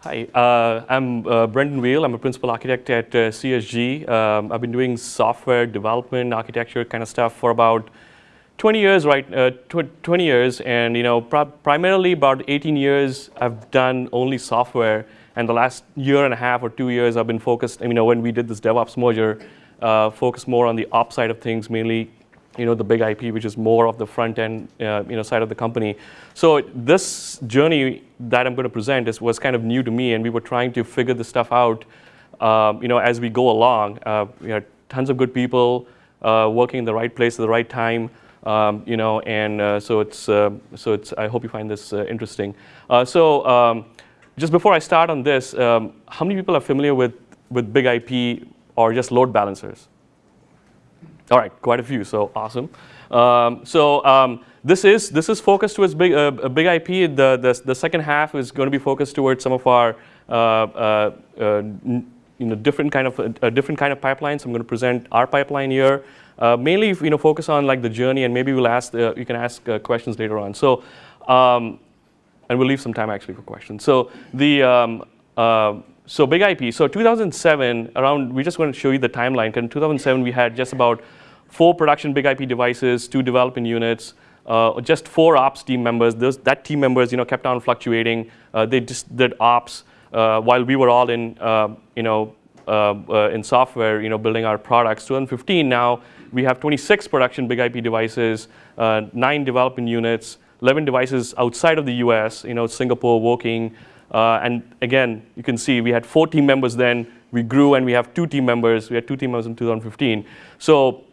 Hi, uh, I'm uh, Brendan Weil. I'm a principal architect at uh, CSG. Um, I've been doing software development, architecture kind of stuff for about 20 years, right? Uh, tw 20 years, and you know, primarily about 18 years, I've done only software. And the last year and a half or two years, I've been focused. You know, when we did this DevOps merger, uh, focused more on the ops side of things, mainly you know, the big IP, which is more of the front end, uh, you know, side of the company. So this journey that I'm going to present is, was kind of new to me, and we were trying to figure this stuff out, um, you know, as we go along. Uh, we had tons of good people uh, working in the right place at the right time, um, you know, and uh, so it's, uh, so it's, I hope you find this interesting. so um, just before I start on this, um, how many people are familiar with, with big IP or just load balancers? All right, quite a few, so awesome. Um, so um, this is this is focused towards big uh, big IP. The, the the second half is going to be focused towards some of our uh, uh, uh you know different kind of a different kind of pipelines. I'm going to present our pipeline here. Uh, mainly, you know, focus on like the journey, and maybe we'll ask you can ask questions later on. So, um, and we'll leave some time actually for questions. So the um, so big IP. So 2007, around, we just want to show you the timeline. In 2007, we had just about four production big IP devices, two development units, uh, just four ops team members. Those, that team members, you know, kept on fluctuating. Uh, they just did ops uh, while we were all in, uh, you know, uh, uh, in software, you know, building our products. 2015 now, we have 26 production big IP devices, nine development units, 11 devices outside of the US, you know, Singapore, Woking, uh, and again, you can see we had four team members then. We grew and we have two team members. We had two team members in 2015. So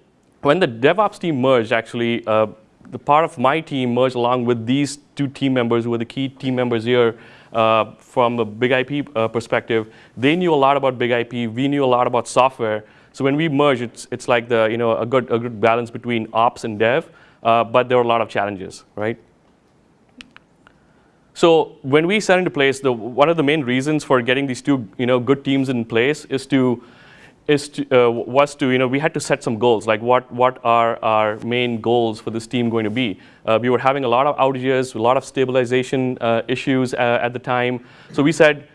when the DevOps team merged, actually, uh, the part of my team merged along with these two team members who were the key team members here uh, from a big IP uh, perspective. They knew a lot about big IP. We knew a lot about software. So when we merged, it's, it's like the, you know, a, good, a good balance between ops and dev. Uh, but there were a lot of challenges, right? So when we set into place, the, one of the main reasons for getting these two you know, good teams in place is to, is to, uh, was to, you know, we had to set some goals, like what, what are our main goals for this team going to be. Uh, we were having a lot of outages, a lot of stabilization uh, issues uh, at the time. So we said,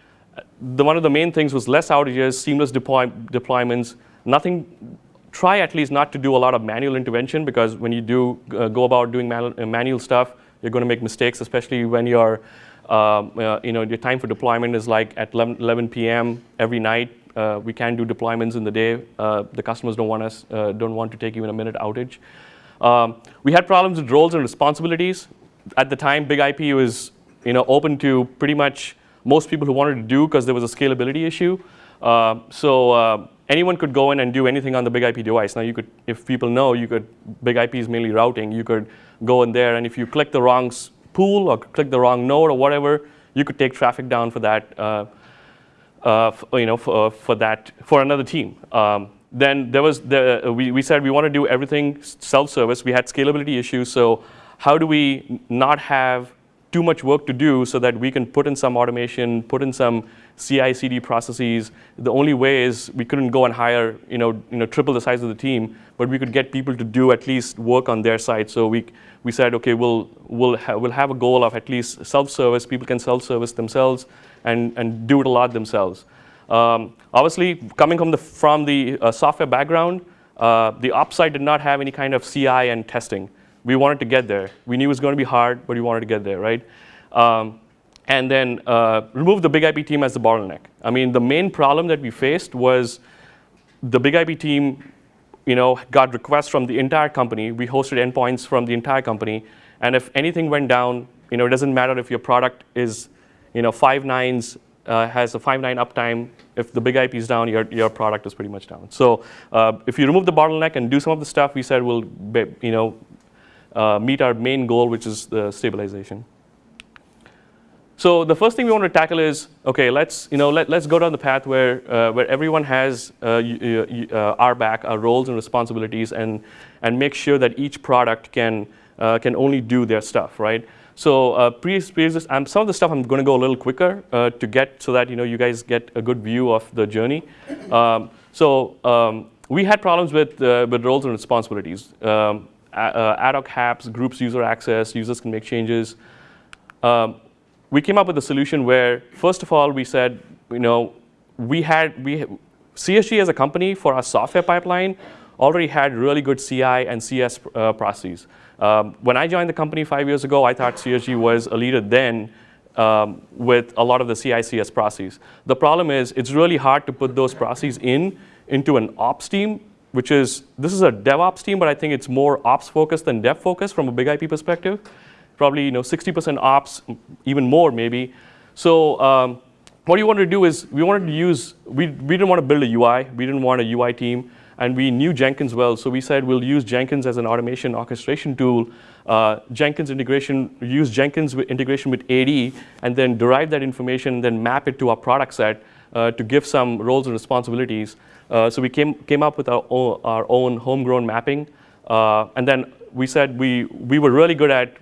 the, one of the main things was less outages, seamless deploy, deployments, nothing, try at least not to do a lot of manual intervention because when you do uh, go about doing uh, manual stuff, you're going to make mistakes, especially when your, um, uh, you know, your time for deployment is like at 11, 11 p.m. every night. Uh, we can't do deployments in the day. Uh, the customers don't want us, uh, don't want to take even a minute outage. Um, we had problems with roles and responsibilities. At the time, Big IP was, you know, open to pretty much most people who wanted to do because there was a scalability issue. Uh, so uh, anyone could go in and do anything on the big IP device. Now you could, if people know, you could, big IP is mainly routing, you could go in there and if you click the wrong pool or click the wrong node or whatever, you could take traffic down for that, uh, uh, you know, for, uh, for that, for another team. Um, then there was, the, we, we said we want to do everything self-service. We had scalability issues, so how do we not have too much work to do so that we can put in some automation, put in some CI/CD processes. The only way is we couldn't go and hire, you know, you know, triple the size of the team, but we could get people to do at least work on their side. So we we said, okay, we'll we'll ha we'll have a goal of at least self-service. People can self-service themselves and and do it a lot themselves. Um, obviously, coming from the from the uh, software background, uh, the ops side did not have any kind of CI and testing. We wanted to get there. We knew it was going to be hard, but we wanted to get there, right? Um, and then uh, remove the big IP team as the bottleneck. I mean, the main problem that we faced was the big IP team you know, got requests from the entire company. We hosted endpoints from the entire company. And if anything went down, you know, it doesn't matter if your product is, you know, five nines, uh, has a five nine uptime. If the big IP is down, your, your product is pretty much down. So uh, if you remove the bottleneck and do some of the stuff we said we'll you know, uh, meet our main goal, which is the stabilization. So the first thing we want to tackle is, okay, let's, you know, let, let's go down the path where, uh, where everyone has uh, uh, RBAC, our roles and responsibilities, and, and make sure that each product can, uh, can only do their stuff, right? So uh, pre, um, some of the stuff I'm going to go a little quicker uh, to get so that you know you guys get a good view of the journey. Um, so um, we had problems with uh, with roles and responsibilities. Um, ad hoc apps, groups user access, users can make changes. Um, we came up with a solution where, first of all, we said, you know, we had we CSG as a company for our software pipeline already had really good CI and CS uh, processes. Um, when I joined the company five years ago, I thought CSG was a leader then um, with a lot of the CI/CS processes. The problem is it's really hard to put those processes in into an ops team, which is this is a DevOps team, but I think it's more ops focused than dev focused from a big IP perspective. Probably you know 60% ops, even more maybe. So um, what we wanted to do is we wanted to use we we didn't want to build a UI. We didn't want a UI team and we knew Jenkins well, so we said we'll use Jenkins as an automation orchestration tool. Uh, Jenkins integration, use Jenkins integration with AD, and then derive that information, then map it to our product set uh, to give some roles and responsibilities. Uh, so we came, came up with our own, our own homegrown mapping. Uh, and then we said we, we were really good at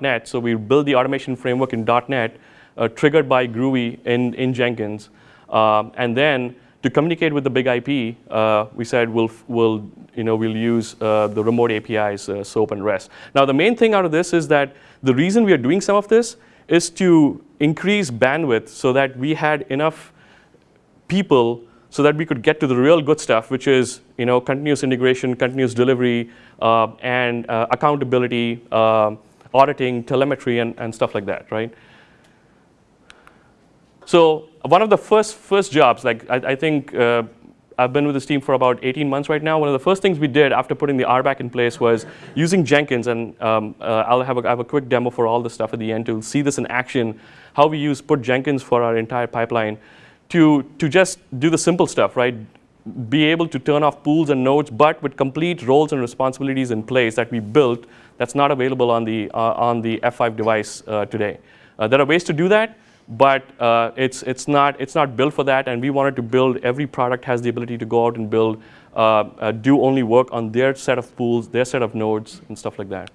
.NET, so we built the automation framework in .NET, uh, triggered by Groovy in, in Jenkins. Um, and then to communicate with the big IP, uh, we said we'll, we'll, you know, we'll use uh, the remote APIs, uh, SOAP and REST. Now, the main thing out of this is that the reason we are doing some of this is to increase bandwidth so that we had enough people so that we could get to the real good stuff, which is you know, continuous integration, continuous delivery, uh, and uh, accountability, uh, auditing, telemetry, and, and stuff like that, right? So one of the first first jobs, like I, I think uh, I've been with this team for about 18 months right now. One of the first things we did after putting the RBAC in place was using Jenkins, and um, uh, I'll have a, have a quick demo for all the stuff at the end to see this in action, how we use put Jenkins for our entire pipeline to, to just do the simple stuff, right? Be able to turn off pools and nodes, but with complete roles and responsibilities in place that we built that's not available on the, uh, on the F5 device uh, today. Uh, there are ways to do that but uh, it's, it's, not, it's not built for that, and we wanted to build, every product has the ability to go out and build, uh, uh, do only work on their set of pools, their set of nodes, and stuff like that.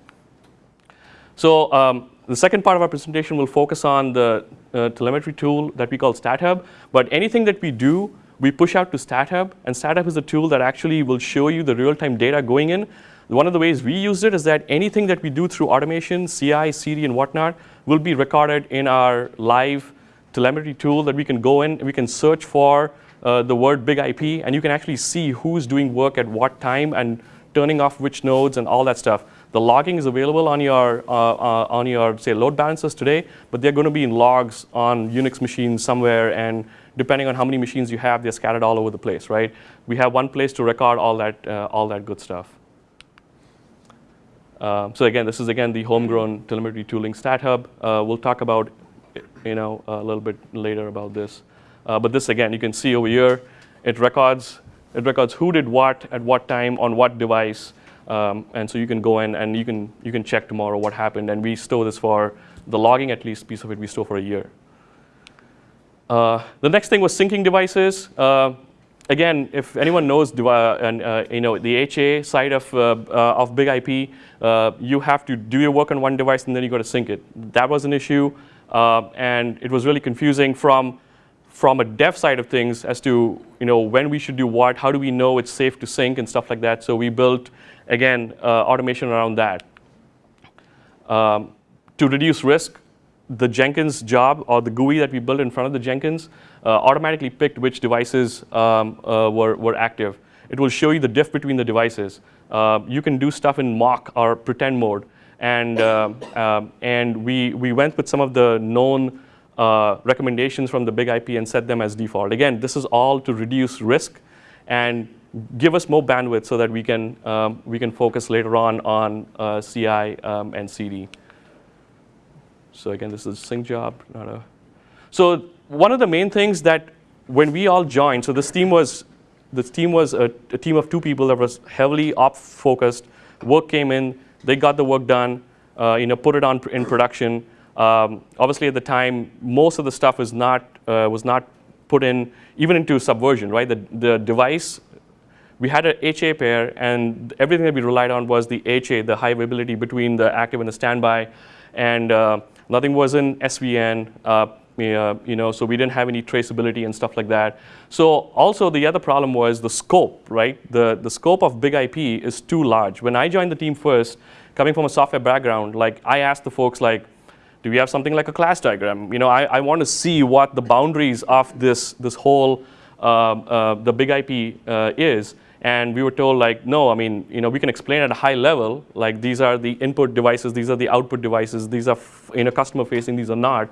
So um, the second part of our presentation will focus on the uh, telemetry tool that we call StatHub, but anything that we do, we push out to StatHub, and StatHub is a tool that actually will show you the real-time data going in. One of the ways we use it is that anything that we do through automation, CI, CD, and whatnot, will be recorded in our live telemetry tool that we can go in, we can search for uh, the word big IP, and you can actually see who's doing work at what time and turning off which nodes and all that stuff. The logging is available on your, uh, uh, on your say, load balancers today, but they're going to be in logs on Unix machines somewhere, and depending on how many machines you have, they're scattered all over the place, right? We have one place to record all that, uh, all that good stuff. Uh, so again, this is again the homegrown telemetry tooling StatHub. Uh, we'll talk about you know a little bit later about this. Uh, but this again, you can see over here, it records it records who did what at what time on what device, um, and so you can go in and you can you can check tomorrow what happened. And we store this for the logging at least piece of it we store for a year. Uh, the next thing was syncing devices. Uh, again, if anyone knows and, uh, you know, the HA side of, uh, uh, of Big IP, uh, you have to do your work on one device and then you got to sync it. That was an issue, and it was really confusing from, from a dev side of things as to you know, when we should do what, how do we know it's safe to sync and stuff like that. So we built, again, automation around that. Um, to reduce risk, the Jenkins job or the GUI that we built in front of the Jenkins uh, automatically picked which devices um, uh, were, were active. It will show you the diff between the devices. Uh, you can do stuff in mock or pretend mode. And, um, and we, we went with some of the known uh, recommendations from the big IP and set them as default. Again, this is all to reduce risk and give us more bandwidth so that we can, um, we can focus later on on uh, CI um, and CD. So again, this is a sync job, not a. So one of the main things that when we all joined, so this team was this team was a, a team of two people that was heavily op focused. Work came in, they got the work done, uh, you know, put it on in production. Um, obviously, at the time, most of the stuff was not uh, was not put in even into subversion, right? The the device. We had an HA pair, and everything that we relied on was the HA, the high availability between the active and the standby, and uh, Nothing was in SVN, uh, you know, so we didn't have any traceability and stuff like that. So also the other problem was the scope, right? The, the scope of big IP is too large. When I joined the team first, coming from a software background, like I asked the folks like, Do we have something like a class diagram? You know, I, I want to see what the boundaries of this, this whole, uh, uh, the big IP uh, is. And we were told like, no, I mean, you know, we can explain at a high level, like these are the input devices, these are the output devices, these are you know, customer facing, these are not.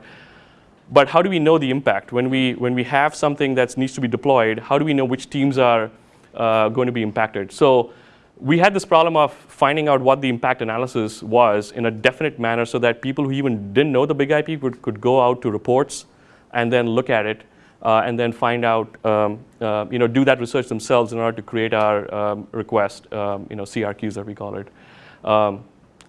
But how do we know the impact? When we, when we have something that needs to be deployed, how do we know which teams are uh, going to be impacted? So we had this problem of finding out what the impact analysis was in a definite manner so that people who even didn't know the big IP could, could go out to reports and then look at it uh, and then find out, um, uh, you know, do that research themselves in order to create our um, request, um, you know, CRQs that we call it. Um,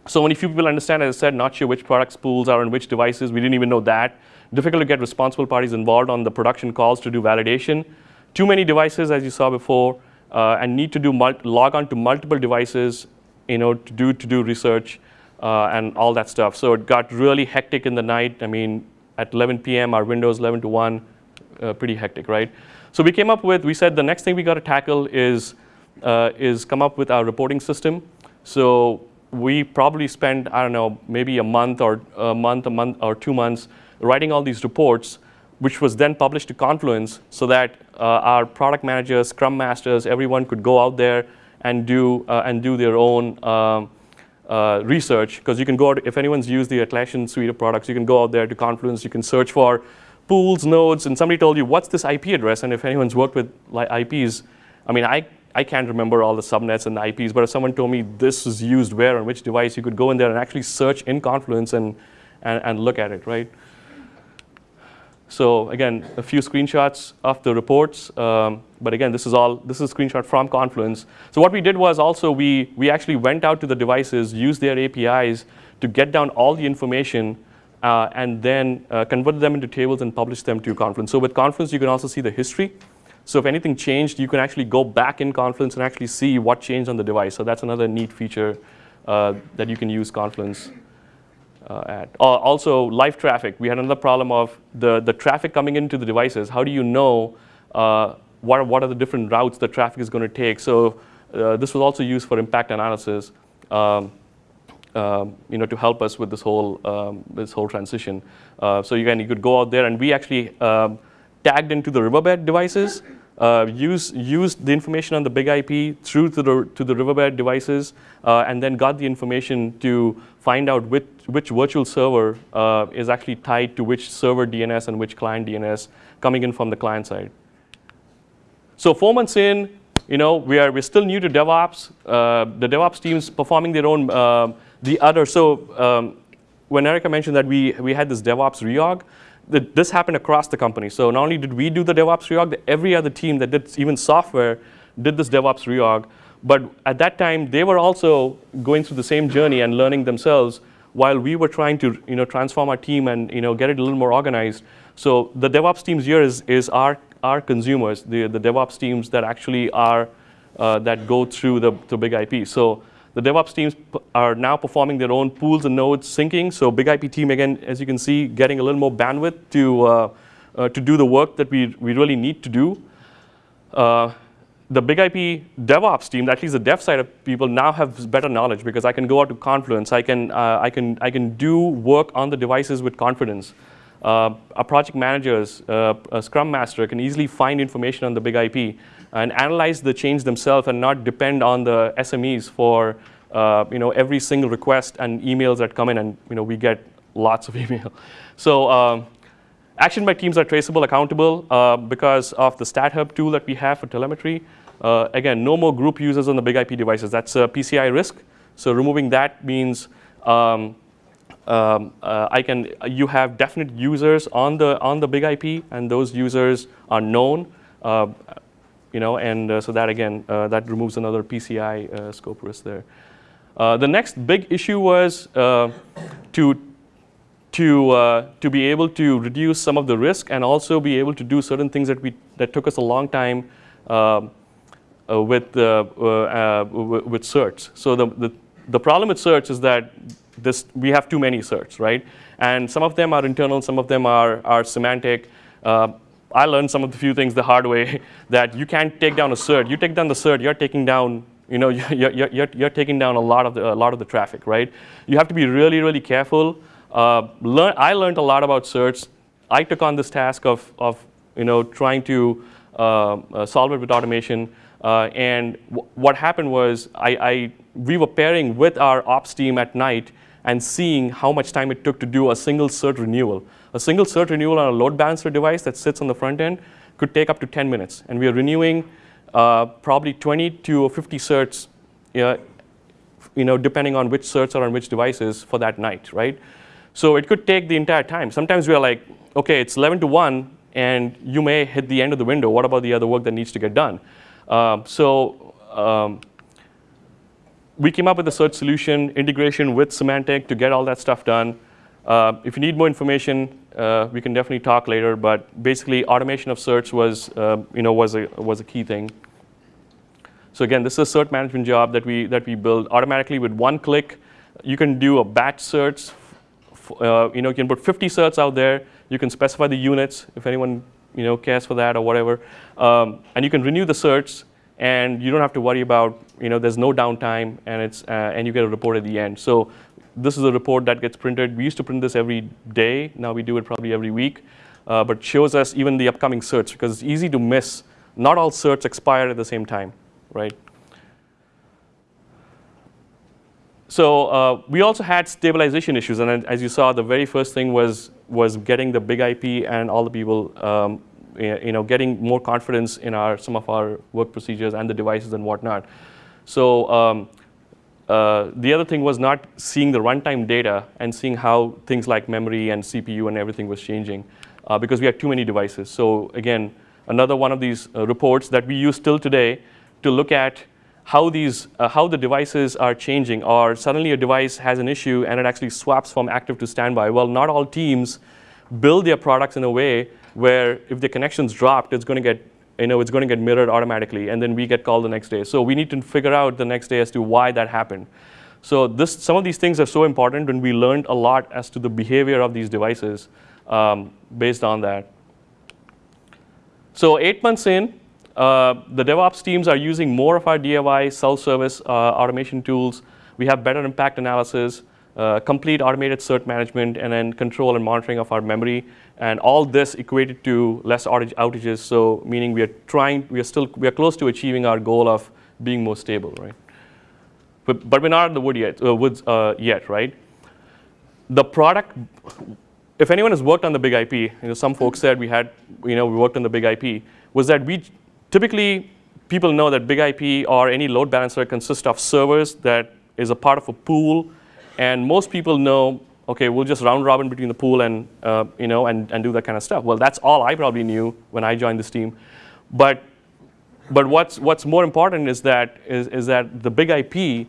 so only few people understand, as I said, not sure which products pools are on which devices. We didn't even know that. Difficult to get responsible parties involved on the production calls to do validation. Too many devices, as you saw before, uh, and need to do log on to multiple devices, you know, to do to do research uh, and all that stuff. So it got really hectic in the night. I mean, at 11 p.m., our windows 11 to 1, uh, pretty hectic, right? So we came up with, we said the next thing we got to tackle is uh, is come up with our reporting system. So we probably spent, I don't know, maybe a month or a month, a month or two months writing all these reports which was then published to Confluence so that uh, our product managers, scrum masters, everyone could go out there and do, uh, and do their own um, uh, research. Because you can go out, if anyone's used the Atlassian suite of products, you can go out there to Confluence, you can search for pools, nodes, and somebody told you, what's this IP address? And if anyone's worked with IPs, I mean, I, I can't remember all the subnets and the IPs, but if someone told me this is used where on which device, you could go in there and actually search in Confluence and, and, and look at it, right? So again, a few screenshots of the reports. Um, but again, this is all, this is a screenshot from Confluence. So what we did was also we, we actually went out to the devices, used their APIs to get down all the information uh, and then uh, convert them into tables and publish them to Confluence. So with Confluence, you can also see the history. So if anything changed, you can actually go back in Confluence and actually see what changed on the device. So that's another neat feature uh, that you can use Confluence uh, at. Uh, also, live traffic. We had another problem of the, the traffic coming into the devices. How do you know uh, what, what are the different routes the traffic is going to take? So this was also used for impact analysis. Um, um, you know, to help us with this whole um, this whole transition. Uh, so again, you could go out there, and we actually um, tagged into the Riverbed devices uh, use, used the information on the big IP through to the, to the Riverbed devices, uh, and then got the information to find out which, which virtual server uh, is actually tied to which server DNS and which client DNS coming in from the client side. So four months in, you know, we are, we're still new to DevOps. Uh, the DevOps team's performing their own, uh, the other, so um, when Erica mentioned that we, we had this DevOps reorg, this happened across the company. So not only did we do the DevOps reorg, every other team that did even software did this DevOps reorg. But at that time, they were also going through the same journey and learning themselves while we were trying to you know, transform our team and you know, get it a little more organized. So the DevOps teams here is, is our, our consumers, the, the DevOps teams that actually are, uh, that go through the, the big IP. So the DevOps teams are now performing their own pools and nodes syncing. So big IP team, again, as you can see, getting a little more bandwidth to, uh, uh, to do the work that we, we really need to do. Uh, the big IP DevOps team, at least the dev side of people, now have better knowledge because I can go out to Confluence. I can, uh, I can, I can do work on the devices with confidence. Uh, our project managers, uh, a Scrum Master can easily find information on the big IP and analyze the change themselves and not depend on the SMEs for uh, you know, every single request and emails that come in and you know, we get lots of email. So um, action by teams are traceable, accountable uh, because of the StatHub tool that we have for telemetry. Uh, again, no more group users on the big IP devices. That's a PCI risk. So removing that means um, um, uh, I can, you have definite users on the, on the big IP and those users are known. You know, and uh, so that again, uh, that removes another PCI uh, scope risk there. the next big issue was to to uh, to be able to reduce some of the risk and also be able to do certain things that we that took us a long time uh, uh, with with certs. So the, the the problem with certs is that this we have too many certs, right? And some of them are internal, some of them are are Symantec. I learned some of the few things the hard way that you can't take down a cert. You take down the cert, you're taking down, you know, you're, you're, you're, you're taking down a lot of the, a lot of the traffic, right? You have to be really, really careful Uh, learn, I learned a lot about certs. I took on this task of, of you know, trying to uh, uh, solve it with automation. Uh, and what happened was I, I, we were pairing with our ops team at night and seeing how much time it took to do a single cert renewal. A single cert renewal on a load balancer device that sits on the front end could take up to 10 minutes. And we are renewing uh, probably 20 to 50 certs, uh, you know, depending on which certs are on which devices for that night, right? So it could take the entire time. Sometimes we are like, OK, it's 11 to 1, and you may hit the end of the window. What about the other work that needs to get done? Um, so um, we came up with a cert solution, integration with Symantec to get all that stuff done. Uh, if you need more information, uh, we can definitely talk later. But basically, automation of search was, uh, you know, was a was a key thing. So again, this is a cert management job that we that we build automatically with one click. You can do a batch search. Uh, you know, you can put 50 certs out there. You can specify the units if anyone you know cares for that or whatever, um, and you can renew the certs and you don't have to worry about, you know, there's no downtime, and, it's, uh, and you get a report at the end. So this is a report that gets printed. We used to print this every day. Now we do it probably every week. Uh, but shows us even the upcoming certs, because it's easy to miss. Not all certs expire at the same time, right? So uh, we also had stabilization issues. And as you saw, the very first thing was, was getting the big IP and all the people um, you know, getting more confidence in our, some of our work procedures and the devices and whatnot. So um, uh, the other thing was not seeing the runtime data and seeing how things like memory and CPU and everything was changing uh, because we had too many devices. So again, another one of these uh, reports that we use still today to look at how these, uh, how the devices are changing or suddenly a device has an issue and it actually swaps from active to standby. Well, not all teams build their products in a way where if the connection's dropped, it's going to get you know, it's going to get mirrored automatically, and then we get called the next day. So we need to figure out the next day as to why that happened. So this, some of these things are so important, and we learned a lot as to the behavior of these devices um, based on that. So eight months in, uh, the DevOps teams are using more of our DIY self-service uh, automation tools. We have better impact analysis, uh, complete automated cert management, and then control and monitoring of our memory. And all this equated to less outage outages, so meaning we are trying, we are still, we are close to achieving our goal of being more stable, right? But, but we're not in the wood yet, uh, woods uh, yet, right? The product, if anyone has worked on the big IP, you know, some folks said we had, you know, we worked on the big IP, was that we typically, people know that big IP or any load balancer consists of servers that is a part of a pool, and most people know okay, we'll just round robin between the pool and, uh, you know, and, and do that kind of stuff. Well, that's all I probably knew when I joined this team. But, but what's, what's more important is that, is, is that the big IP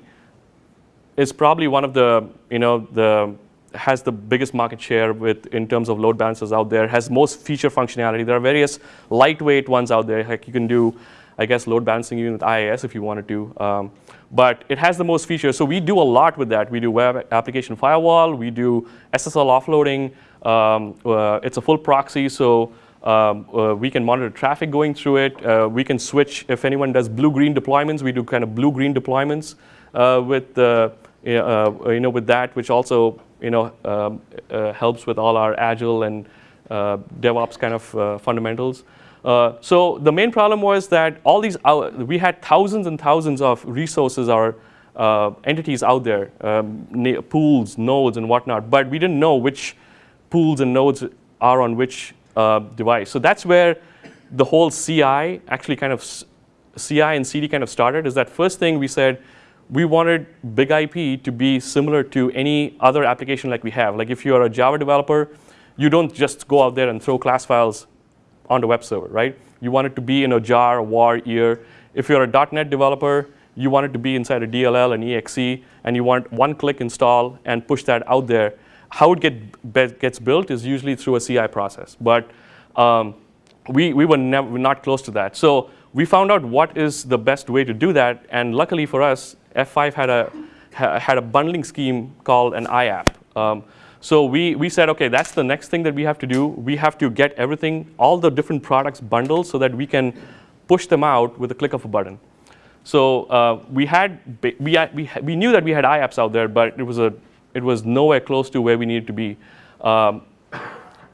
is probably one of the, you know, the, has the biggest market share with, in terms of load balancers out there, has most feature functionality. There are various lightweight ones out there. Like you can do, I guess, load balancing even with IIS if you wanted to. Um, but it has the most features. So we do a lot with that. We do web application firewall. We do SSL offloading. Um, uh, it's a full proxy, so um, uh, we can monitor traffic going through it. Uh, we can switch if anyone does blue-green deployments. We do kind of blue-green deployments uh, with the uh, you know with that, which also you know um, uh, helps with all our agile and DevOps kind of fundamentals. Uh, so the main problem was that all these, uh, we had thousands and thousands of resources or uh, entities out there, um, pools, nodes, and whatnot, but we didn't know which pools and nodes are on which uh, device. So that's where the whole CI actually kind of, CI and CD kind of started, is that first thing we said, we wanted Big IP to be similar to any other application like we have. Like if you're a Java developer, you don't just go out there and throw class files on the web server, right? You want it to be in a jar, a war, ear. If you're a .NET developer, you want it to be inside a DLL and EXE, and you want one-click install and push that out there. How it get, gets built is usually through a CI process, but um, we, we were never, not close to that. So we found out what is the best way to do that, and luckily for us, F5 had a, had a bundling scheme called an iApp. Um, so we, we said, OK, that's the next thing that we have to do. We have to get everything, all the different products bundled so that we can push them out with a click of a button. So uh, we had we, we, we knew that we had iApps out there, but it was a it was nowhere close to where we needed to be. Um,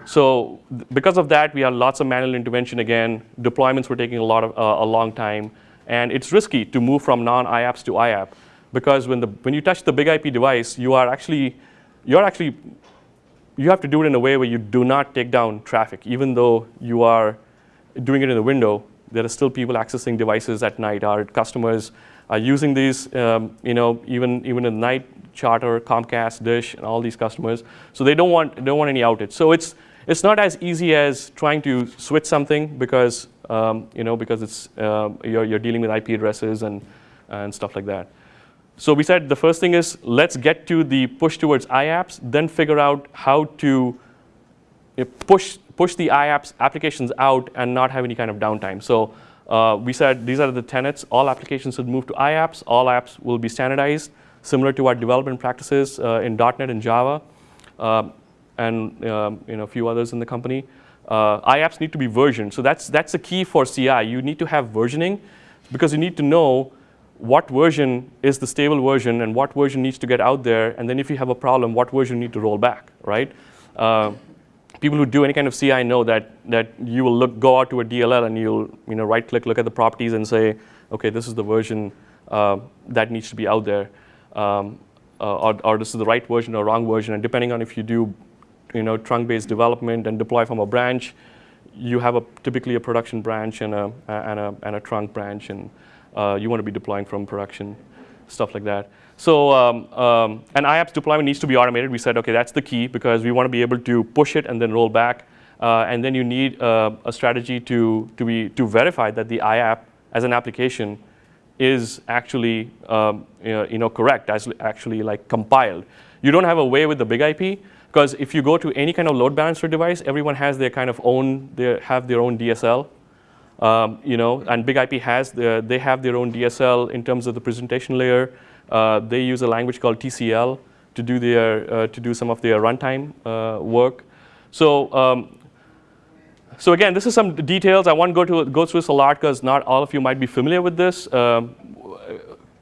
so because of that, we had lots of manual intervention again. Deployments were taking a lot of uh, a long time, and it's risky to move from non-iApps to iApp because when the when you touch the big IP device, you are actually you're actually you have to do it in a way where you do not take down traffic, even though you are doing it in the window. There are still people accessing devices at night. Our customers are using these, um, you know, even even at night. Charter, Comcast, Dish, and all these customers. So they don't want don't want any outage. So it's it's not as easy as trying to switch something because um, you know because it's uh, you're, you're dealing with IP addresses and and stuff like that. So we said the first thing is let's get to the push towards iApps, then figure out how to push push the iApps applications out and not have any kind of downtime. So uh, we said these are the tenets. All applications should move to iApps. All apps will be standardized, similar to our development practices uh, in .NET and Java. Um, and um, you know, a few others in the company. Uh, iApps need to be versioned. So that's, that's the key for CI. You need to have versioning because you need to know what version is the stable version and what version needs to get out there. And then if you have a problem, what version you need to roll back, right? Uh, people who do any kind of CI know that, that you will look, go out to a DLL and you'll you know, right click, look at the properties and say, okay, this is the version uh, that needs to be out there. Um, uh, or, or, this is the right version or wrong version. And depending on if you do you know, trunk-based development and deploy from a branch, you have a, typically a production branch and a, and a, and a trunk branch, and uh, you want to be deploying from production, stuff like that. So, um, um, and iApps deployment needs to be automated. We said, okay, that's the key because we want to be able to push it and then roll back. Uh, and then you need uh, a strategy to, to, be, to verify that the iApp as an application is actually um, you know, correct, as actually like compiled. You don't have a way with the big IP because if you go to any kind of load balancer device, everyone has their kind of own, they have their own DSL. Um, you know, and Big IP has, the, they have their own DSL in terms of the presentation layer. Uh, they use a language called TCL to do, their, uh, to do some of their runtime uh, work. So, um, so again, this is some details. I won't go, to, go through this a lot because not all of you might be familiar with this. Um,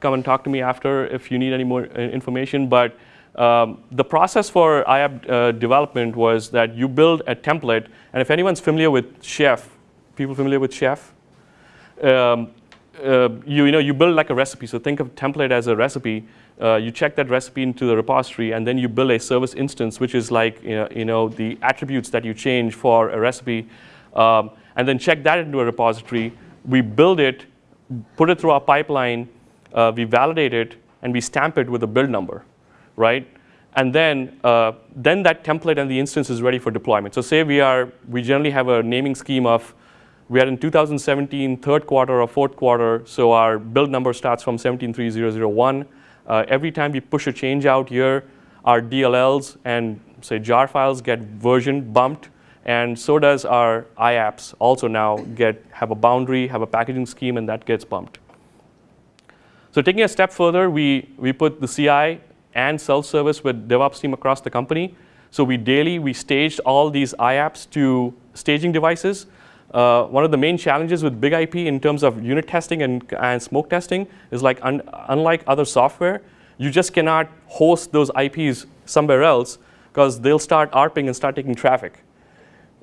come and talk to me after if you need any more uh, information. But um, the process for iApp uh, development was that you build a template, and if anyone's familiar with Chef, people familiar with Chef? Um, uh, you, you, know, you build like a recipe, so think of template as a recipe. Uh, you check that recipe into the repository, and then you build a service instance, which is like you know, you know the attributes that you change for a recipe, um, and then check that into a repository. We build it, put it through our pipeline, uh, we validate it, and we stamp it with a build number right? And then, uh, then that template and the instance is ready for deployment. So say we are, we generally have a naming scheme of, we are in 2017, third quarter or fourth quarter, so our build number starts from 173001. Uh, every time we push a change out here, our DLLs and say jar files get version bumped, and so does our iApps also now get, have a boundary, have a packaging scheme, and that gets bumped. So taking a step further, we, we put the CI and self-service with DevOps team across the company. So we daily, we staged all these iApps to staging devices. Uh, one of the main challenges with big IP in terms of unit testing and, and smoke testing is like un unlike other software, you just cannot host those IPs somewhere else because they'll start ARPing and start taking traffic.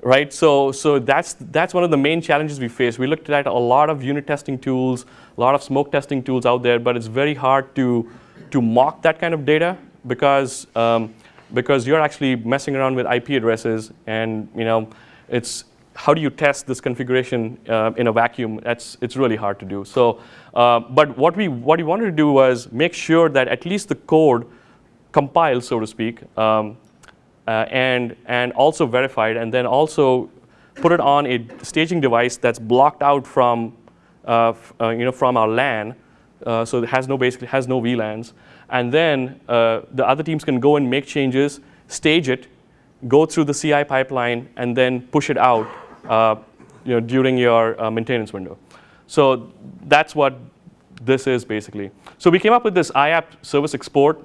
Right, so, so that's, that's one of the main challenges we face. We looked at a lot of unit testing tools, a lot of smoke testing tools out there, but it's very hard to to mock that kind of data because, um, because you're actually messing around with IP addresses and you know, it's, how do you test this configuration uh, in a vacuum? That's, it's really hard to do. So, uh, but what we, what we wanted to do was make sure that at least the code compiled, so to speak, um, uh, and, and also verified, and then also put it on a staging device that's blocked out from, uh, uh, you know, from our LAN uh, so it has no basically has no VLANs. And then the other teams can go and make changes, stage it, go through the CI pipeline, and then push it out you know, during your uh, maintenance window. So that's what this is basically. So we came up with this iApp service export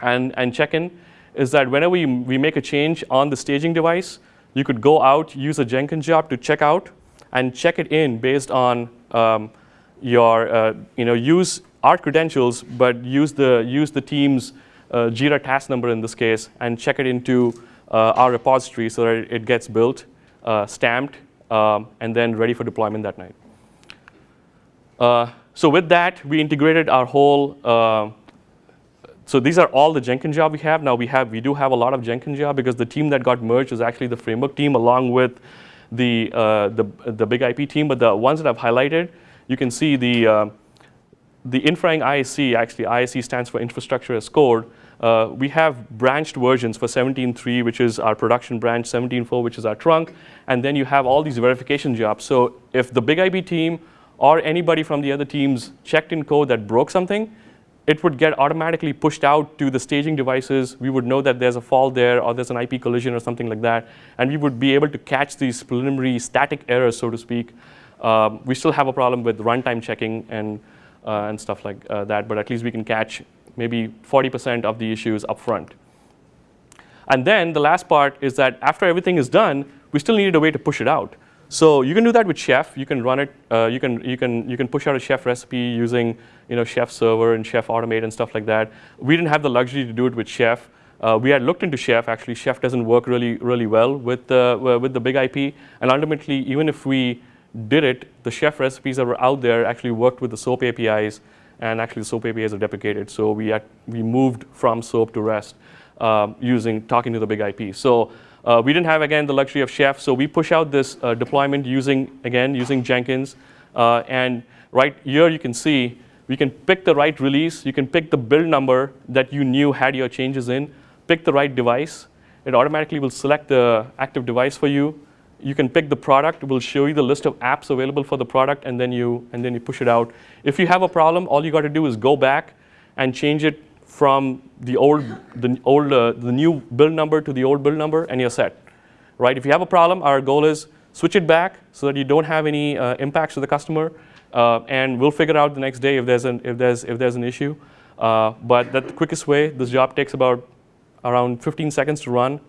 and, and check-in is that whenever we, we make a change on the staging device, you could go out, use a Jenkins job to check out, and check it in based on um, your, uh, you know, use our credentials, but use the, use the team's uh, Jira task number in this case, and check it into uh, our repository so that it gets built, uh, stamped, um, and then ready for deployment that night. Uh, so with that, we integrated our whole uh, so these are all the Jenkins job we have. Now we have we do have a lot of Jenkins job because the team that got merged is actually the framework team along with the uh, the the big IP team. But the ones that I've highlighted, you can see the uh, the Infraing ISC actually ISC stands for infrastructure as code. Uh, we have branched versions for 17.3, which is our production branch, 17.4, which is our trunk, and then you have all these verification jobs. So if the big IP team or anybody from the other teams checked in code that broke something, it would get automatically pushed out to the staging devices. We would know that there's a fault there or there's an IP collision or something like that. And we would be able to catch these preliminary static errors, so to speak. Um, we still have a problem with runtime checking and, uh, and stuff like uh, that, but at least we can catch maybe 40% of the issues up front. And then the last part is that after everything is done, we still needed a way to push it out. So you can do that with Chef. You can run it. Uh, you can you can you can push out a Chef recipe using you know Chef Server and Chef Automate and stuff like that. We didn't have the luxury to do it with Chef. Uh, we had looked into Chef. Actually, Chef doesn't work really really well with the uh, with the big IP. And ultimately, even if we did it, the Chef recipes that were out there actually worked with the SOAP APIs, and actually SOAP APIs are deprecated. So we had, we moved from SOAP to REST um, using talking to the big IP. So uh, we didn't have, again, the luxury of Chef, so we push out this uh, deployment using, again, using Jenkins. Uh, and right here you can see, we can pick the right release. You can pick the build number that you knew had your changes in, pick the right device. It automatically will select the active device for you. You can pick the product. We'll show you the list of apps available for the product, and then you, and then you push it out. If you have a problem, all you got to do is go back and change it from the old, the old, uh, the new build number to the old build number, and you're set. Right? If you have a problem, our goal is switch it back so that you don't have any uh, impacts to the customer, uh, and we'll figure out the next day if there's an if there's if there's an issue. Uh, but that's the quickest way. This job takes about around 15 seconds to run.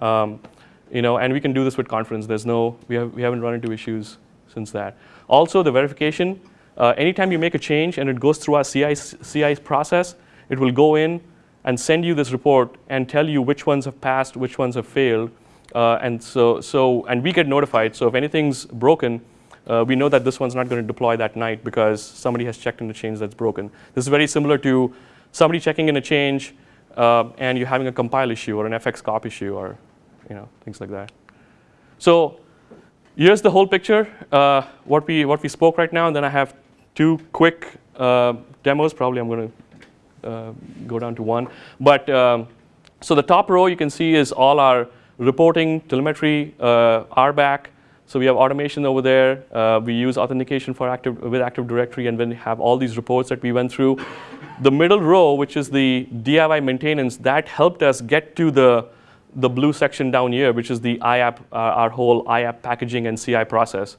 Um, you know, and we can do this with confidence. There's no, we, have, we haven't run into issues since that. Also, the verification, uh, anytime you make a change and it goes through our CI, CI process, it will go in and send you this report and tell you which ones have passed, which ones have failed. Uh, and so, so, and we get notified. So if anything's broken, uh, we know that this one's not going to deploy that night because somebody has checked in a change that's broken. This is very similar to somebody checking in a change uh, and you're having a compile issue or an FxCop issue or you know, things like that. So here's the whole picture, uh, what, we, what we spoke right now, and then I have two quick uh, demos. Probably I'm going to uh, go down to one. But um, so the top row you can see is all our reporting, telemetry, uh, RBAC. So we have automation over there. Uh, we use authentication for active with Active Directory, and then have all these reports that we went through. The middle row, which is the DIY maintenance, that helped us get to the the blue section down here, which is the iApp, uh, our whole iApp packaging and CI process.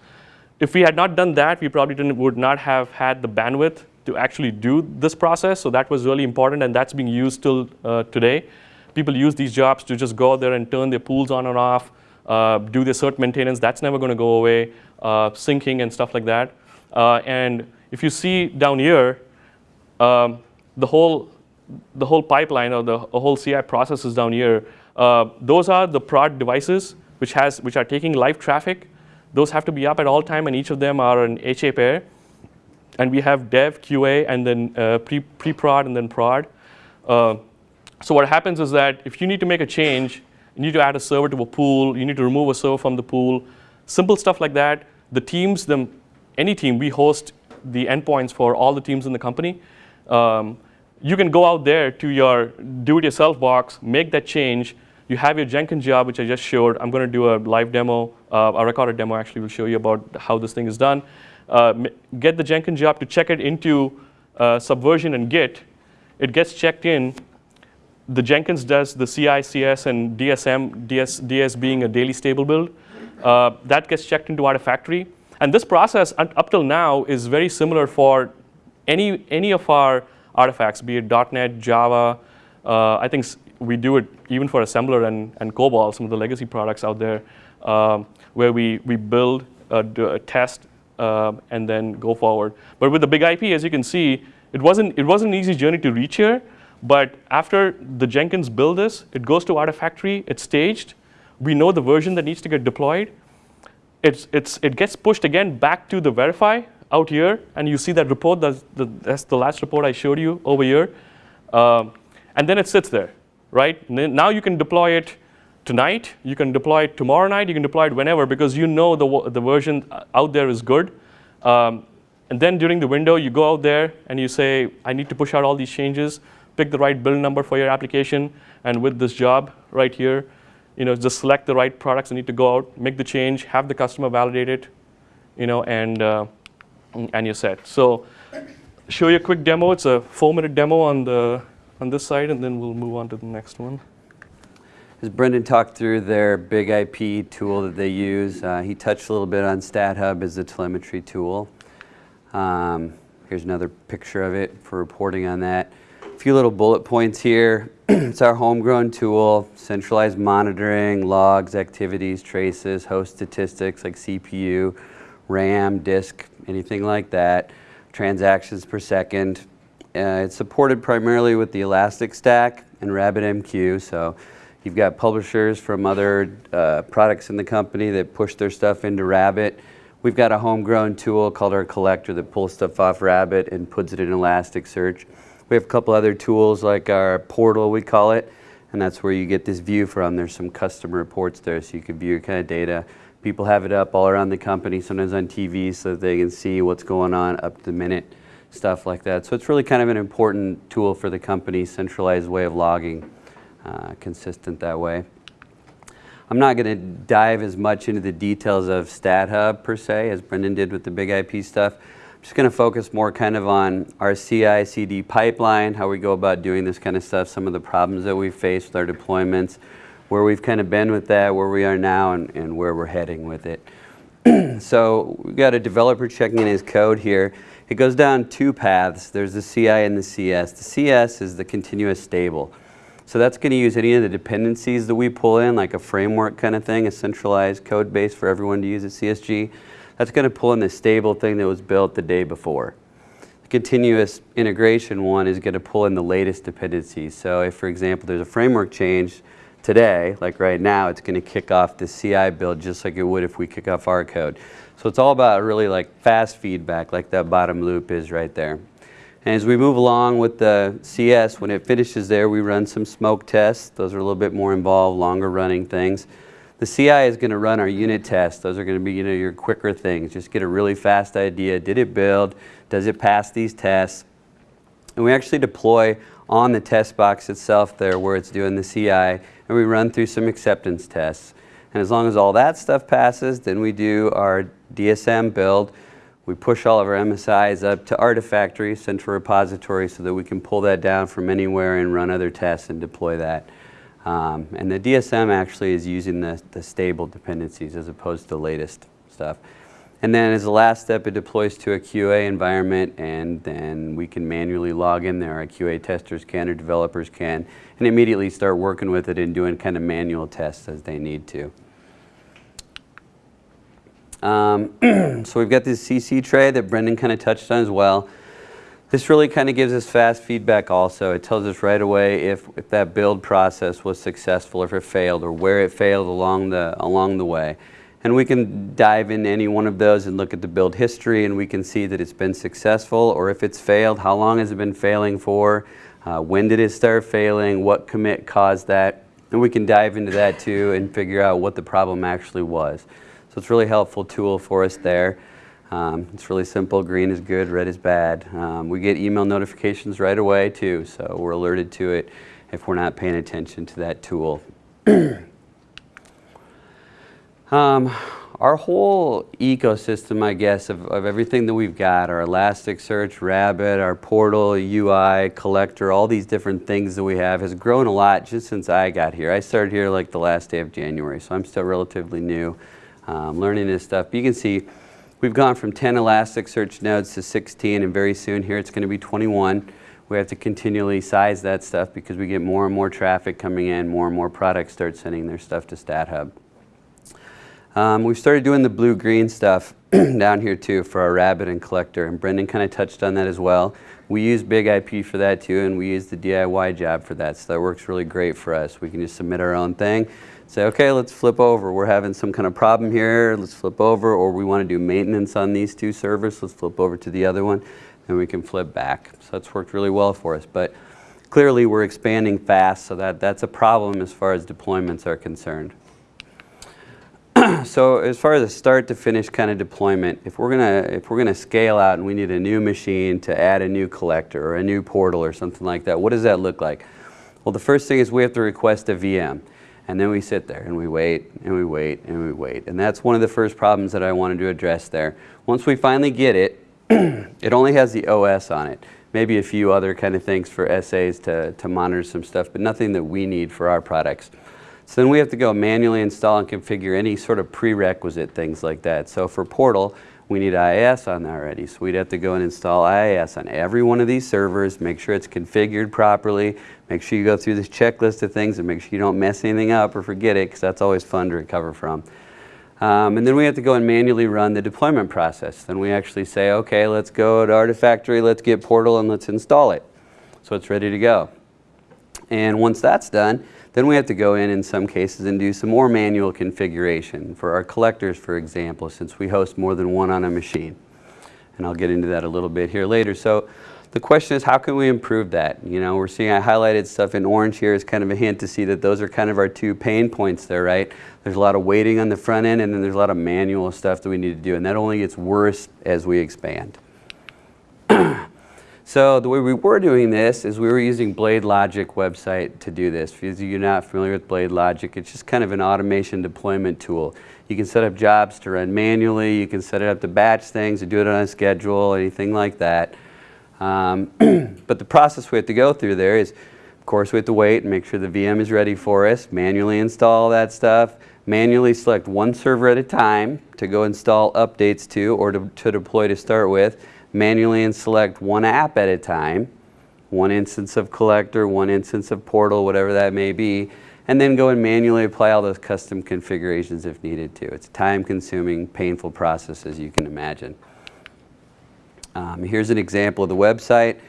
If we had not done that, we probably would not have had the bandwidth to actually do this process. So that was really important, and that's being used till uh, today. People use these jobs to just go there and turn their pools on and off, uh, do their cert maintenance. That's never going to go away, uh, syncing and stuff like that. Uh, and if you see down here, um, the whole the whole pipeline or the whole CI process is down here. Uh, those are the prod devices which has which are taking live traffic. Those have to be up at all time, and each of them are an HA pair and we have dev, QA, and then uh, pre, prod and then prod. Uh, so what happens is that if you need to make a change, you need to add a server to a pool, you need to remove a server from the pool, simple stuff like that. The teams, them, any team, we host the endpoints for all the teams in the company. Um, you can go out there to your do-it-yourself box, make that change. You have your Jenkins job, which I just showed. I'm going to do a live demo, uh, a recorded demo actually will show you about how this thing is done uh, get the Jenkins job to check it into uh, Subversion and Git. It gets checked in. The Jenkins does the CI, CS, and DSM, DS, DS being a daily stable build. Uh, that gets checked into Artifactory. And this process, up till now, is very similar for any, any of our artifacts, be it .NET, Java. Uh, I think we do it even for Assembler and, and COBOL, some of the legacy products out there, um, where we, we build, uh, a test, uh, and then go forward. But with the big IP, as you can see, it wasn't, it wasn't an easy journey to reach here, But after the Jenkins build this, it goes to Artifactory, it's staged. We know the version that needs to get deployed. It's, it's, it gets pushed again back to the verify out here, and you see that report, that's the, that's the last report I showed you over here. Um, and then it sits there, right? Now you can deploy it tonight, you can deploy it tomorrow night, you can deploy it whenever because you know the, the version out there is good. Um, and then during the window, you go out there and you say, I need to push out all these changes, pick the right build number for your application, and with this job right here, you know, just select the right products that need to go out, make the change, have the customer validate it, you know, and, uh, and you're set. So show you a quick demo. It's a four-minute demo on, the, on this side, and then we'll move on to the next one. As Brendan talked through their big IP tool that they use, uh, he touched a little bit on StatHub as a telemetry tool. Um, here's another picture of it for reporting on that. A few little bullet points here. it's our homegrown tool, centralized monitoring, logs, activities, traces, host statistics like CPU, RAM, disk, anything like that, transactions per second. Uh, it's supported primarily with the Elastic Stack and RabbitMQ, so You've got publishers from other uh, products in the company that push their stuff into Rabbit. We've got a homegrown tool called our collector that pulls stuff off Rabbit and puts it in Elasticsearch. We have a couple other tools like our portal, we call it, and that's where you get this view from. There's some custom reports there so you can view your kind of data. People have it up all around the company, sometimes on TV so that they can see what's going on up to the minute, stuff like that. So it's really kind of an important tool for the company, centralized way of logging. Uh, consistent that way. I'm not going to dive as much into the details of StatHub per se as Brendan did with the big IP stuff. I'm just going to focus more kind of on our CI CD pipeline, how we go about doing this kind of stuff, some of the problems that we face with our deployments, where we've kind of been with that, where we are now, and, and where we're heading with it. so we've got a developer checking in his code here. It goes down two paths. There's the CI and the CS. The CS is the continuous stable. So that's going to use any of the dependencies that we pull in, like a framework kind of thing, a centralized code base for everyone to use at CSG. That's going to pull in the stable thing that was built the day before. The continuous integration one is going to pull in the latest dependencies. So if, for example, there's a framework change today, like right now, it's going to kick off the CI build just like it would if we kick off our code. So it's all about really like fast feedback, like that bottom loop is right there. And as we move along with the CS, when it finishes there, we run some smoke tests. Those are a little bit more involved, longer running things. The CI is going to run our unit tests. Those are going to be you know, your quicker things. Just get a really fast idea. Did it build? Does it pass these tests? And we actually deploy on the test box itself there where it's doing the CI, and we run through some acceptance tests. And as long as all that stuff passes, then we do our DSM build, we push all of our MSIs up to Artifactory, central repository, so that we can pull that down from anywhere and run other tests and deploy that. Um, and the DSM actually is using the, the stable dependencies as opposed to the latest stuff. And then as the last step, it deploys to a QA environment, and then we can manually log in there. Our QA testers can, or developers can, and immediately start working with it and doing kind of manual tests as they need to. Um, so we've got this CC tray that Brendan kind of touched on as well. This really kind of gives us fast feedback also. It tells us right away if, if that build process was successful, or if it failed, or where it failed along the, along the way. And we can dive into any one of those and look at the build history and we can see that it's been successful or if it's failed, how long has it been failing for, uh, when did it start failing, what commit caused that. And we can dive into that too and figure out what the problem actually was. So it's really helpful tool for us there. Um, it's really simple. Green is good, red is bad. Um, we get email notifications right away too, so we're alerted to it if we're not paying attention to that tool. um, our whole ecosystem, I guess, of, of everything that we've got, our Elasticsearch, Rabbit, our portal, UI, collector, all these different things that we have has grown a lot just since I got here. I started here like the last day of January, so I'm still relatively new um, learning this stuff. But you can see we've gone from 10 Elasticsearch nodes to 16, and very soon here it's going to be 21. We have to continually size that stuff because we get more and more traffic coming in, more and more products start sending their stuff to StatHub. Um, we've started doing the blue-green stuff. down here too for our rabbit and collector, and Brendan kind of touched on that as well. We use Big IP for that too, and we use the DIY job for that, so that works really great for us. We can just submit our own thing, say, okay, let's flip over. We're having some kind of problem here, let's flip over, or we want to do maintenance on these two servers, let's flip over to the other one, and we can flip back. So that's worked really well for us. But clearly we're expanding fast, so that, that's a problem as far as deployments are concerned. so as far as a start to finish kind of deployment, if we're gonna if we're gonna scale out and we need a new machine to add a new collector or a new portal or something like that, what does that look like? Well, the first thing is we have to request a VM. And then we sit there and we wait and we wait and we wait. And that's one of the first problems that I wanted to address there. Once we finally get it, it only has the OS on it. Maybe a few other kind of things for SAs to, to monitor some stuff, but nothing that we need for our products. So then we have to go manually install and configure any sort of prerequisite things like that. So for Portal, we need IIS on there already. So we'd have to go and install IIS on every one of these servers, make sure it's configured properly, make sure you go through this checklist of things and make sure you don't mess anything up or forget it because that's always fun to recover from. Um, and then we have to go and manually run the deployment process. Then we actually say, okay, let's go to Artifactory, let's get Portal and let's install it. So it's ready to go. And once that's done, then we have to go in in some cases and do some more manual configuration for our collectors, for example, since we host more than one on a machine. And I'll get into that a little bit here later. So the question is, how can we improve that? You know, we're seeing I highlighted stuff in orange here as kind of a hint to see that those are kind of our two pain points there, right? There's a lot of waiting on the front end and then there's a lot of manual stuff that we need to do and that only gets worse as we expand. So the way we were doing this is we were using Blade Logic website to do this. If you're not familiar with Blade Logic, it's just kind of an automation deployment tool. You can set up jobs to run manually, you can set it up to batch things, to do it on a schedule, anything like that. Um, but the process we have to go through there is, of course, we have to wait and make sure the VM is ready for us, manually install that stuff, manually select one server at a time to go install updates to or to, to deploy to start with, manually and select one app at a time, one instance of collector, one instance of portal, whatever that may be, and then go and manually apply all those custom configurations if needed to. It's a time-consuming, painful process as you can imagine. Um, here's an example of the website.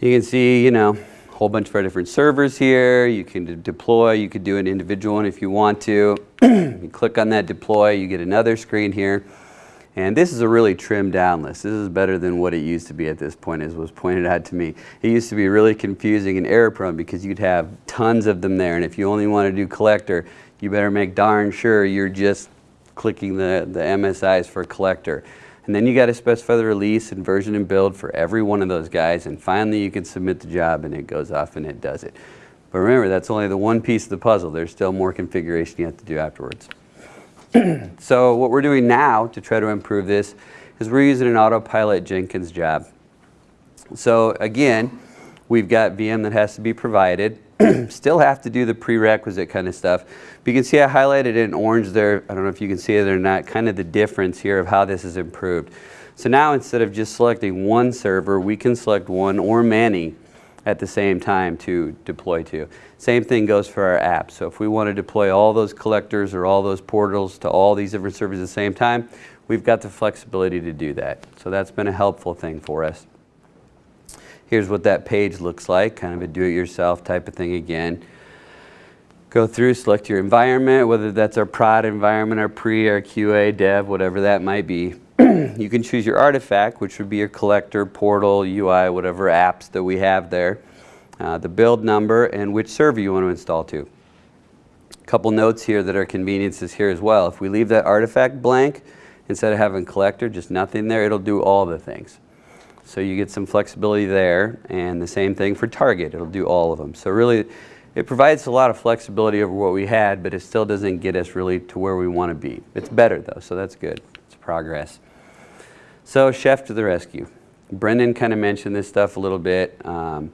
You can see, you know, a whole bunch of our different servers here. You can deploy, you could do an individual one if you want to. you click on that deploy, you get another screen here. And this is a really trimmed down list. This is better than what it used to be at this point, as was pointed out to me. It used to be really confusing and error prone because you'd have tons of them there. And if you only want to do collector, you better make darn sure you're just clicking the, the MSIs for collector. And then you got to specify the release and version and build for every one of those guys. And finally you can submit the job and it goes off and it does it. But remember, that's only the one piece of the puzzle. There's still more configuration you have to do afterwards. so what we're doing now to try to improve this is we're using an autopilot Jenkins job. So again, we've got VM that has to be provided. Still have to do the prerequisite kind of stuff. But you can see I highlighted in orange there. I don't know if you can see it or not, kind of the difference here of how this is improved. So now instead of just selecting one server, we can select one or many at the same time to deploy to. Same thing goes for our app. So if we want to deploy all those collectors or all those portals to all these different servers at the same time, we've got the flexibility to do that. So that's been a helpful thing for us. Here's what that page looks like, kind of a do-it-yourself type of thing again. Go through, select your environment, whether that's our prod environment, our pre, our QA, dev, whatever that might be. you can choose your artifact, which would be your collector, portal, UI, whatever apps that we have there, uh, the build number, and which server you want to install to. A couple notes here that are conveniences here as well. If we leave that artifact blank, instead of having collector, just nothing there, it'll do all the things. So you get some flexibility there, and the same thing for target, it'll do all of them. So really, it provides a lot of flexibility over what we had, but it still doesn't get us really to where we want to be. It's better though, so that's good. Progress. So chef to the rescue. Brendan kind of mentioned this stuff a little bit. Um,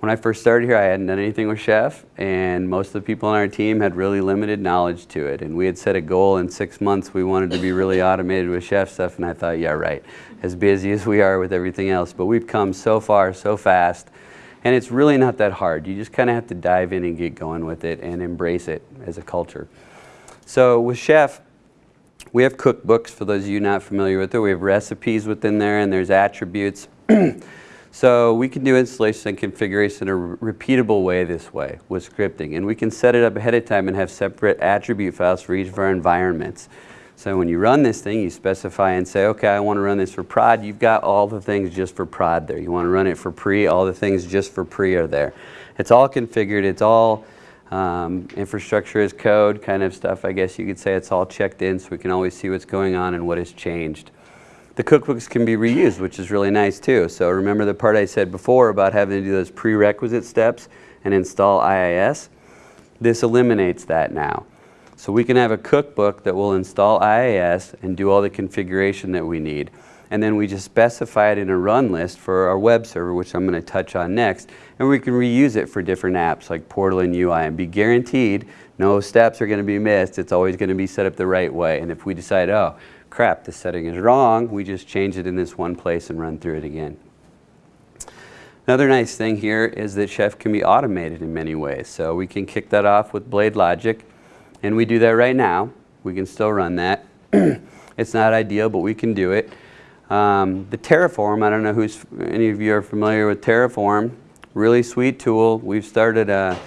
when I first started here, I hadn't done anything with chef, and most of the people on our team had really limited knowledge to it. And we had set a goal in six months we wanted to be really automated with chef stuff, and I thought, yeah, right, as busy as we are with everything else. But we've come so far, so fast, and it's really not that hard. You just kind of have to dive in and get going with it and embrace it as a culture. So with chef, We have cookbooks for those of you not familiar with it. We have recipes within there and there's attributes. so we can do installation and configuration in a repeatable way this way with scripting. And we can set it up ahead of time and have separate attribute files for each of our environments. So when you run this thing, you specify and say, okay, I want to run this for prod. You've got all the things just for prod there. You want to run it for pre, all the things just for pre are there. It's all configured. It's all um, infrastructure as code kind of stuff, I guess you could say. It's all checked in so we can always see what's going on and what has changed. The cookbooks can be reused, which is really nice too. So remember the part I said before about having to do those prerequisite steps and install IIS? This eliminates that now. So we can have a cookbook that will install IIS and do all the configuration that we need and then we just specify it in a run list for our web server, which I'm going to touch on next, and we can reuse it for different apps like Portal and UI and be guaranteed no steps are going to be missed. It's always going to be set up the right way. And if we decide, oh, crap, this setting is wrong, we just change it in this one place and run through it again. Another nice thing here is that Chef can be automated in many ways. So we can kick that off with Blade Logic, and we do that right now. We can still run that. it's not ideal, but we can do it. Um, the Terraform, I don't know who's any of you are familiar with Terraform. Really sweet tool. We've started a,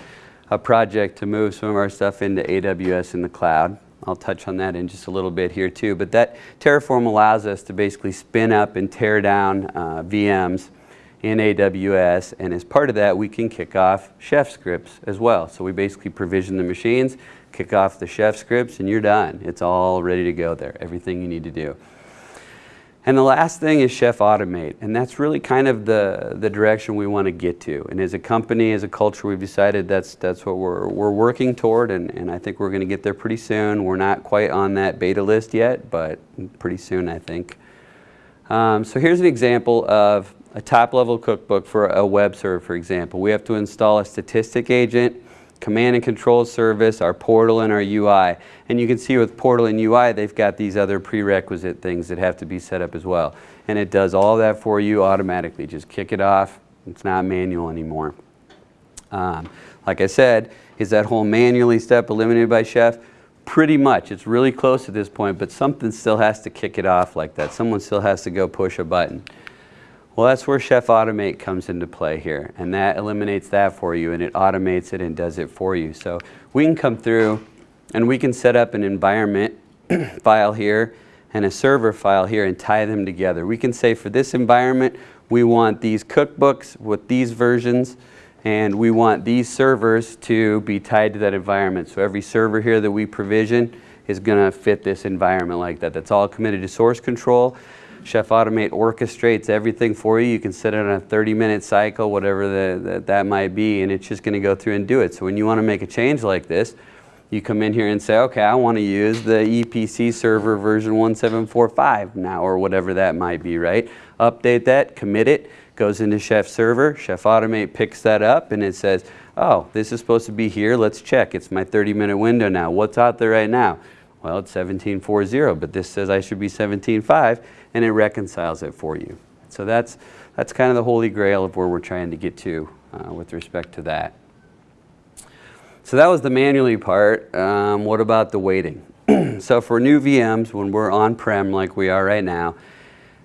a project to move some of our stuff into AWS in the cloud. I'll touch on that in just a little bit here too. But that Terraform allows us to basically spin up and tear down uh, VMs in AWS. And as part of that, we can kick off chef scripts as well. So we basically provision the machines, kick off the chef scripts, and you're done. It's all ready to go there, everything you need to do. And the last thing is Chef Automate, and that's really kind of the, the direction we want to get to. And as a company, as a culture, we've decided that's, that's what we're, we're working toward, and, and I think we're going to get there pretty soon. We're not quite on that beta list yet, but pretty soon, I think. Um, so here's an example of a top-level cookbook for a web server, for example. We have to install a statistic agent, command and control service, our portal, and our UI. And you can see with portal and UI, they've got these other prerequisite things that have to be set up as well. And it does all that for you automatically. Just kick it off. It's not manual anymore. Um, like I said, is that whole manually step eliminated by Chef? Pretty much. It's really close at this point, but something still has to kick it off like that. Someone still has to go push a button. Well, that's where Chef Automate comes into play here, and that eliminates that for you, and it automates it and does it for you. So we can come through, and we can set up an environment file here and a server file here and tie them together. We can say for this environment, we want these cookbooks with these versions, and we want these servers to be tied to that environment. So every server here that we provision is going to fit this environment like that. That's all committed to source control. Chef Automate orchestrates everything for you. You can set it on a 30 minute cycle, whatever the, the, that might be, and it's just going to go through and do it. So when you want to make a change like this, you come in here and say, okay, I want to use the EPC server version 1745 now, or whatever that might be, right? Update that, commit it, goes into Chef Server. Chef Automate picks that up and it says, oh, this is supposed to be here. Let's check. It's my 30 minute window now. What's out there right now? Well, it's 1740, but this says I should be 17.5, and it reconciles it for you. So that's, that's kind of the holy grail of where we're trying to get to uh, with respect to that. So that was the manually part. Um, what about the waiting? so for new VMs, when we're on-prem like we are right now,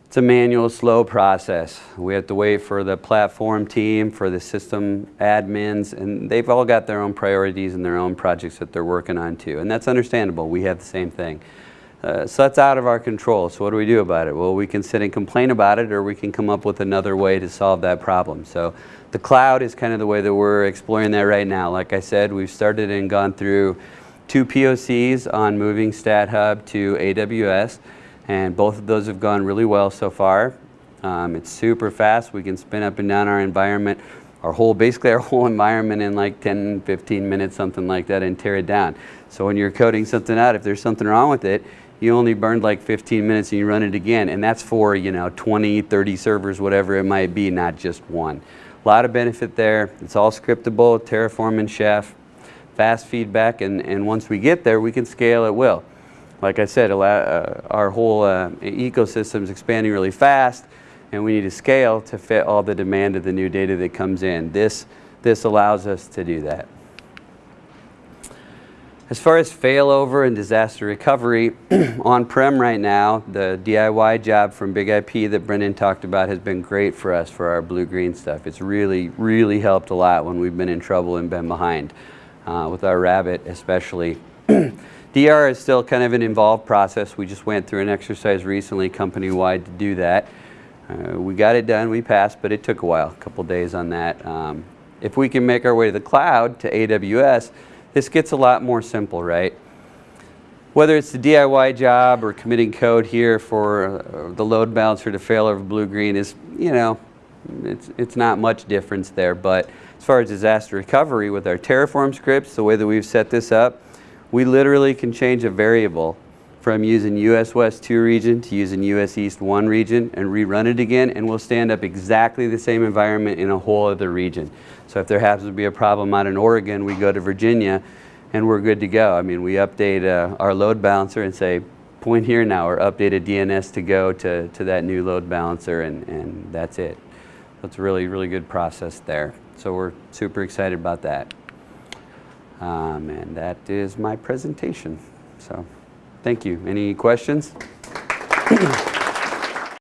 it's a manual, slow process. We have to wait for the platform team, for the system admins, and they've all got their own priorities and their own projects that they're working on too. And that's understandable. We have the same thing. Uh, so that's out of our control. So what do we do about it? Well, we can sit and complain about it or we can come up with another way to solve that problem. So the cloud is kind of the way that we're exploring that right now. Like I said, we've started and gone through two POCs on moving StatHub to AWS and both of those have gone really well so far. Um, it's super fast. We can spin up and down our environment, our whole, basically our whole environment in like 10, 15 minutes, something like that, and tear it down. So when you're coding something out, if there's something wrong with it, you only burned like 15 minutes and you run it again. And that's for, you know, 20, 30 servers, whatever it might be, not just one. A lot of benefit there. It's all scriptable, Terraform and Chef, fast feedback, and, and once we get there, we can scale at will like I said, uh, our whole uh, ecosystem is expanding really fast, and we need to scale to fit all the demand of the new data that comes in. This, this allows us to do that. As far as failover and disaster recovery, on-prem right now, the DIY job from Big IP that Brendan talked about has been great for us for our blue-green stuff. It's really, really helped a lot when we've been in trouble and been behind, uh, with our Rabbit especially. DR is still kind of an involved process. We just went through an exercise recently company-wide to do that. Uh, we got it done, we passed, but it took a while, a couple days on that. Um, if we can make our way to the cloud, to AWS, this gets a lot more simple, right? Whether it's the DIY job or committing code here for uh, the load balancer to fail over blue-green is, you know, it's, it's not much difference there. But as far as disaster recovery with our Terraform scripts, the way that we've set this up, we literally can change a variable from using US West 2 region to using US East 1 region and rerun it again and we'll stand up exactly the same environment in a whole other region. So if there happens to be a problem out in Oregon, we go to Virginia and we're good to go. I mean, we update uh, our load balancer and say, point here now, or update a DNS to go to, to that new load balancer and, and that's it. That's a really, really good process there. So we're super excited about that. Um, and that is my presentation. So thank you. Any questions?